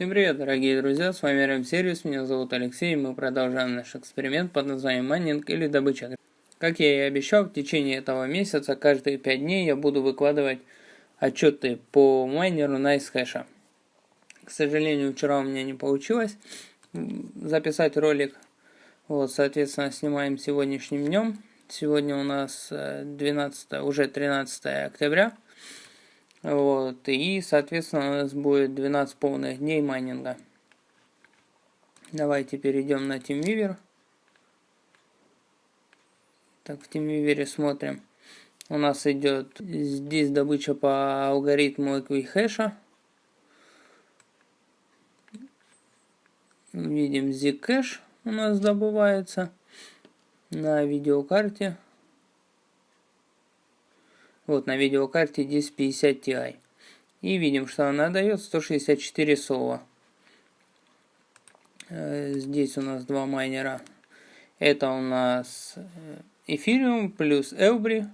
Всем привет, дорогие друзья, с вами RM Сервис, меня зовут Алексей, и мы продолжаем наш эксперимент под названием майнинг или добыча. Как я и обещал, в течение этого месяца, каждые 5 дней я буду выкладывать отчеты по майнеру Nicehash. К сожалению, вчера у меня не получилось записать ролик, вот, соответственно, снимаем сегодняшним днем. Сегодня у нас 12, э, уже 13 октября. Вот, и, соответственно, у нас будет 12 полных дней майнинга. Давайте перейдем на TeamViewer. Так, в TeamViewer смотрим. У нас идет здесь добыча по алгоритму Equihash. Видим Zcash у нас добывается на видеокарте. Вот на видеокарте 1050 Ti. И видим, что она дает 164 сова. Э, здесь у нас два майнера. Это у нас Ethereum плюс Elbri.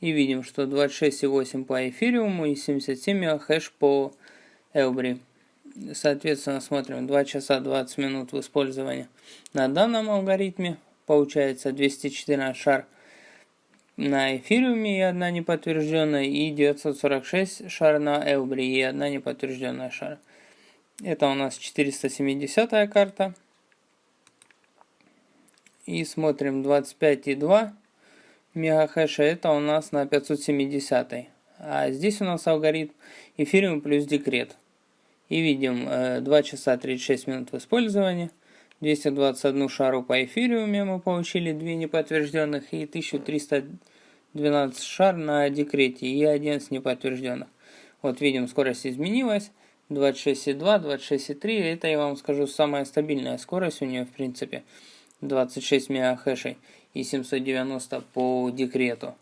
И видим, что 26,8 по Ethereum и 77 хэш по Elbri. Соответственно, смотрим 2 часа 20 минут в использовании на данном алгоритме. Получается 214 шар на эфириуме и одна неподтвержденная, и 946 шар на Элбри и одна неподтвержденная шар. Это у нас 470 карта. И смотрим 25,2 мегахэша, это у нас на 570. А здесь у нас алгоритм эфириум плюс декрет. И видим 2 часа 36 минут в использовании. 221 шару по эфириуме мы получили, 2 неподтвержденных и 1312 шар на декрете и 11 неподтвержденных. Вот видим, скорость изменилась. 26,2, 26,3. Это, я вам скажу, самая стабильная скорость у нее, в принципе. 26 мегахэшей и 790 по декрету.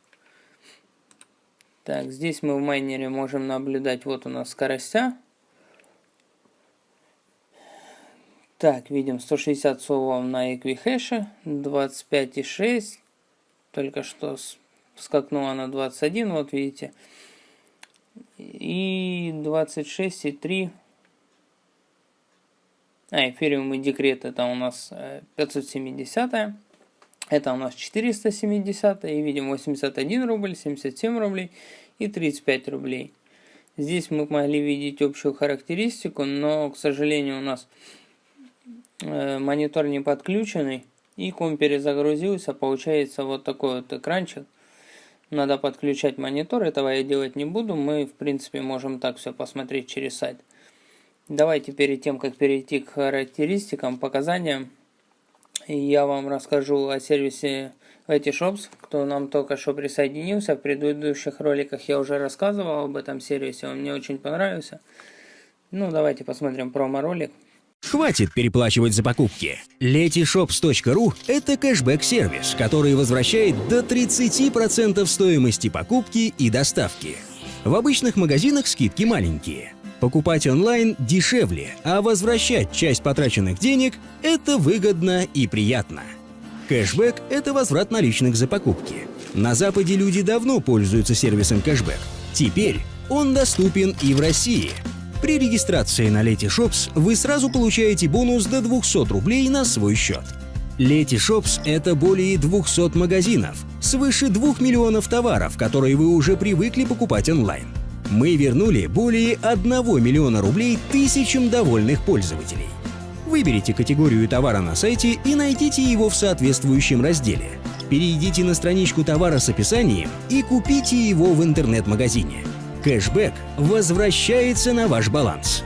Так, здесь мы в майнере можем наблюдать, вот у нас скоростя. Так, видим 160 совов на Equihash, 25,6. Только что скакнула на 21, вот видите. И 26,3. А, эфириум и декрет это у нас 570. Э, это у нас 470. И видим 81 рубль, 77 рублей и 35 рублей. Здесь мы могли видеть общую характеристику, но, к сожалению, у нас монитор не подключенный, и ком перезагрузился, получается вот такой вот экранчик. Надо подключать монитор, этого я делать не буду, мы в принципе можем так все посмотреть через сайт. Давайте перед тем, как перейти к характеристикам, показаниям, я вам расскажу о сервисе Letyshops, кто нам только что присоединился. В предыдущих роликах я уже рассказывал об этом сервисе, он мне очень понравился. Ну, давайте посмотрим промо-ролик. Хватит переплачивать за покупки. Letyshops.ru – это кэшбэк-сервис, который возвращает до 30% стоимости покупки и доставки. В обычных магазинах скидки маленькие. Покупать онлайн дешевле, а возвращать часть потраченных денег – это выгодно и приятно. Кэшбэк – это возврат наличных за покупки. На Западе люди давно пользуются сервисом кэшбэк. Теперь он доступен и в России – при регистрации на Letyshops вы сразу получаете бонус до 200 рублей на свой счет. Letyshops — это более 200 магазинов, свыше 2 миллионов товаров, которые вы уже привыкли покупать онлайн. Мы вернули более 1 миллиона рублей тысячам довольных пользователей. Выберите категорию товара на сайте и найдите его в соответствующем разделе. Перейдите на страничку товара с описанием и купите его в интернет-магазине. Кэшбэк возвращается на ваш баланс.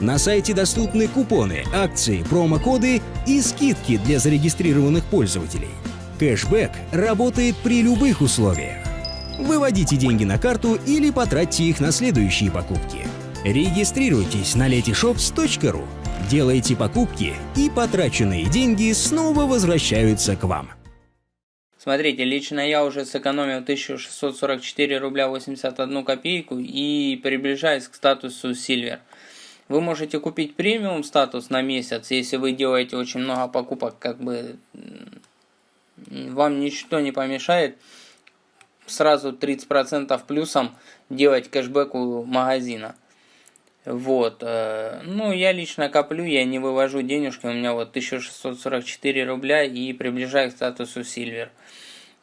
На сайте доступны купоны, акции, промокоды и скидки для зарегистрированных пользователей. Кэшбэк работает при любых условиях. Выводите деньги на карту или потратьте их на следующие покупки. Регистрируйтесь на letyshops.ru, делайте покупки и потраченные деньги снова возвращаются к вам. Смотрите, лично я уже сэкономил 1644 рубля 81 копейку и приближаюсь к статусу Silver. Вы можете купить премиум статус на месяц, если вы делаете очень много покупок, как бы вам ничто не помешает сразу 30% плюсом делать кэшбэк у магазина. Вот. Э, ну, я лично коплю, я не вывожу денежки. У меня вот 1644 рубля и приближаю к статусу Silver.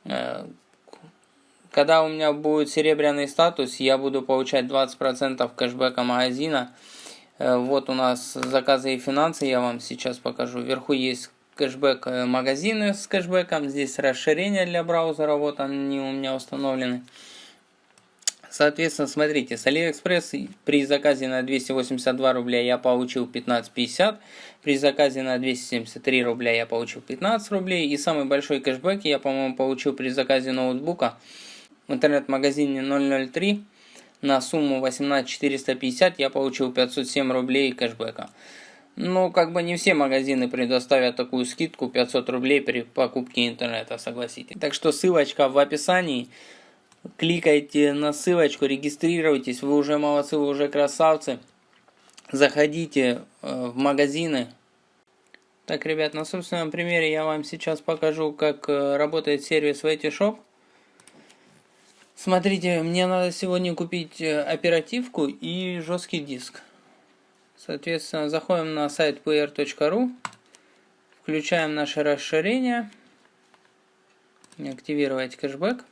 Э, когда у меня будет серебряный статус, я буду получать 20% кэшбэка магазина. Э, вот у нас заказы и финансы, я вам сейчас покажу. Вверху есть кэшбэк магазины с кэшбэком. Здесь расширение для браузера, вот они у меня установлены. Соответственно, смотрите, с AliExpress при заказе на 282 рубля я получил 15.50, при заказе на 273 рубля я получил 15 рублей, и самый большой кэшбэк я, по-моему, получил при заказе ноутбука в интернет-магазине 003 на сумму 18450 я получил 507 рублей кэшбэка. Ну, как бы не все магазины предоставят такую скидку 500 рублей при покупке интернета, согласитесь. Так что ссылочка в описании кликайте на ссылочку, регистрируйтесь, вы уже молодцы, вы уже красавцы. Заходите э, в магазины. Так, ребят, на собственном примере я вам сейчас покажу, как э, работает сервис VTshop. Смотрите, мне надо сегодня купить э, оперативку и жесткий диск. Соответственно, заходим на сайт pr.ru, включаем наше расширение, активировать кэшбэк.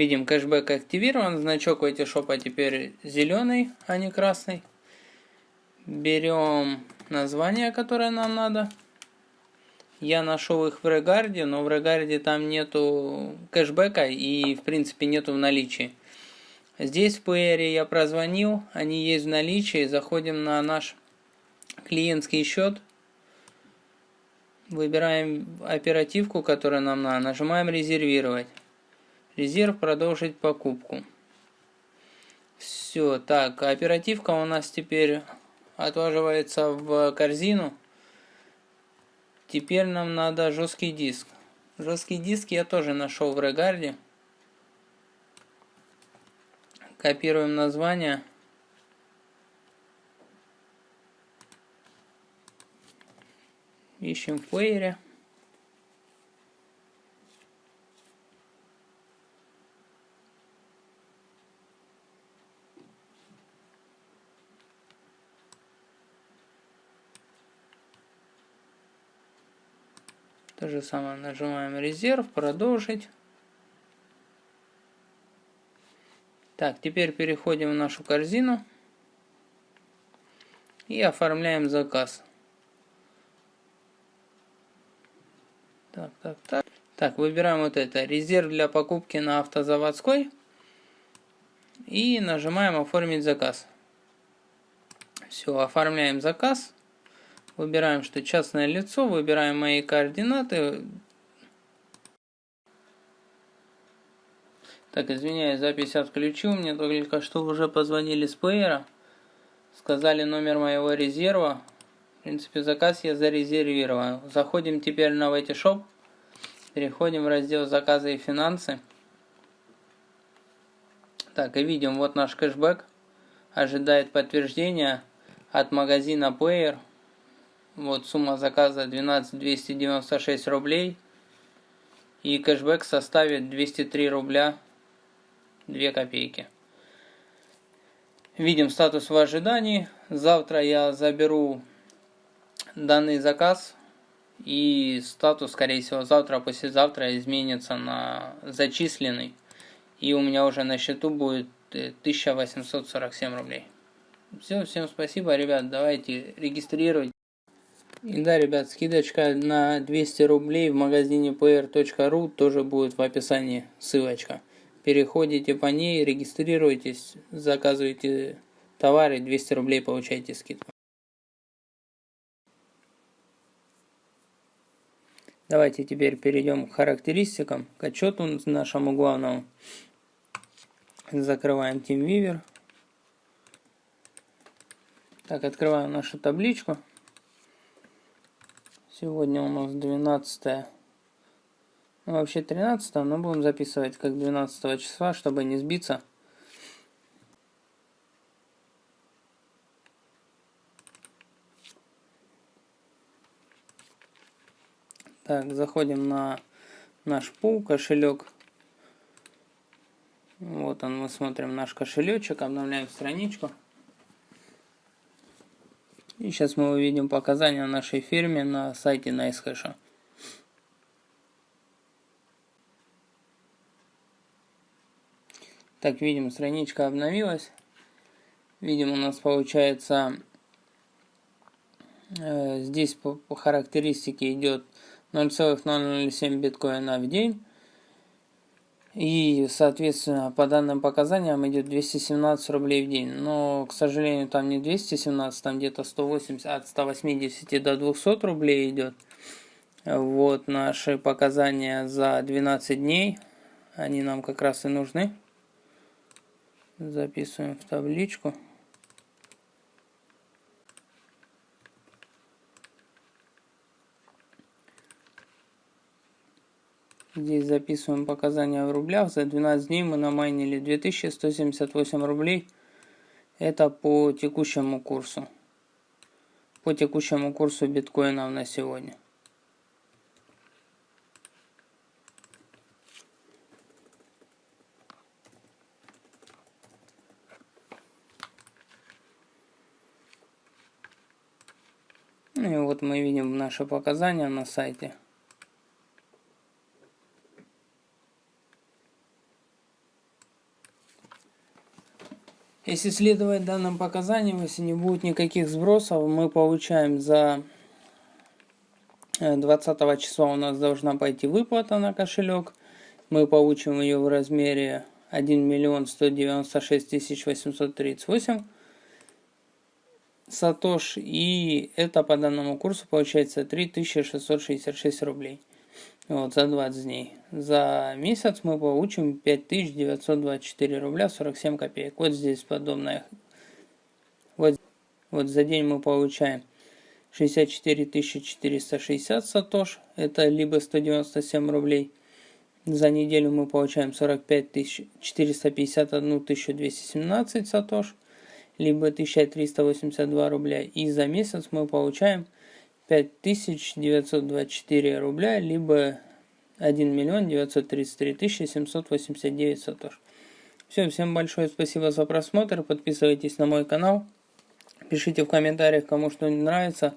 Видим, кэшбэк активирован, значок шопа теперь зеленый, а не красный. Берем название, которое нам надо. Я нашел их в Регарде, но в Регарде там нету кэшбэка и в принципе нету в наличии. Здесь в PR я прозвонил, они есть в наличии. Заходим на наш клиентский счет. Выбираем оперативку, которая нам надо. Нажимаем резервировать. Резерв продолжить покупку. Все, так, оперативка у нас теперь отваживается в корзину. Теперь нам надо жесткий диск. Жесткий диск я тоже нашел в Регарде. Копируем название. Ищем в плеере. Же самое нажимаем резерв, продолжить. Так, теперь переходим в нашу корзину и оформляем заказ. Так, так, так. Так, выбираем вот это, резерв для покупки на автозаводской. И нажимаем оформить заказ. Все, оформляем заказ. Выбираем, что частное лицо, выбираем мои координаты. Так, извиняюсь, запись отключил. Мне только что уже позвонили с плеера. Сказали номер моего резерва. В принципе, заказ я зарезервировал. Заходим теперь на VT Переходим в раздел заказы и финансы. Так, и видим, вот наш кэшбэк. Ожидает подтверждения от магазина Player. Вот сумма заказа 12 296 рублей. И кэшбэк составит 203 рубля 2 копейки. Видим статус в ожидании. Завтра я заберу данный заказ. И статус, скорее всего, завтра, послезавтра изменится на зачисленный. И у меня уже на счету будет 1847 рублей. Все, всем спасибо, ребят. Давайте регистрировать. И да, ребят, скидочка на 200 рублей в магазине pr.ru тоже будет в описании ссылочка. Переходите по ней, регистрируйтесь, заказывайте товары, 200 рублей получаете скидку. Давайте теперь перейдем к характеристикам, к отчету нашему главному. Закрываем TeamViewer. Так, открываем нашу табличку. Сегодня у нас 12 ну, вообще 13 но будем записывать как 12 числа, чтобы не сбиться. Так, заходим на наш пул, кошелек. Вот он, мы смотрим наш кошелечек, обновляем страничку. Сейчас мы увидим показания нашей фирме на сайте NiceHash. Так, видим, страничка обновилась. Видим, у нас получается э, здесь по, по характеристике идет 0,007 биткоина в день. И, соответственно, по данным показаниям идет 217 рублей в день. Но, к сожалению, там не 217, там где-то 180, от 180 до 200 рублей идет. Вот наши показания за 12 дней. Они нам как раз и нужны. Записываем в табличку. Здесь записываем показания в рублях. За 12 дней мы намайнили 2178 рублей. Это по текущему курсу. По текущему курсу биткоинов на сегодня. Ну и вот мы видим наши показания на сайте. Если следовать данным показаниям, если не будет никаких сбросов, мы получаем за 20 э, числа у нас должна пойти выплата на кошелек. Мы получим ее в размере 1 миллион 196 тысяч 838 сатош. И это по данному курсу получается 3666 рублей. Вот, за 20 дней. За месяц мы получим 5924 рубля 47 копеек. Вот здесь подобное. Вот, вот за день мы получаем 64 460 сатош. Это либо 197 рублей. За неделю мы получаем 45 451 217 сатош. Либо 1382 рубля. И за месяц мы получаем 5924 рубля, либо 1 миллион 933 тысячи 789 сатош. Все, всем большое спасибо за просмотр, подписывайтесь на мой канал, пишите в комментариях, кому что не нравится.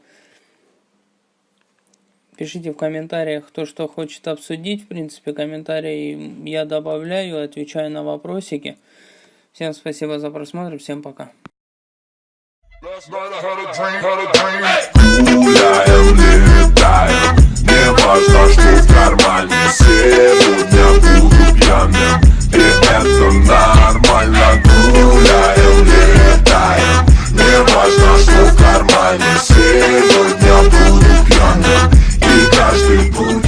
Пишите в комментариях, кто что хочет обсудить. В принципе, комментарии я добавляю, отвечаю на вопросики. Всем спасибо за просмотр, всем пока. Я летаю, не важно, что в кармане Сегодня буду пьяным, и это нормально Гуляем, летаем, не важно, что в кармане Сегодня буду пьяным, и каждый будет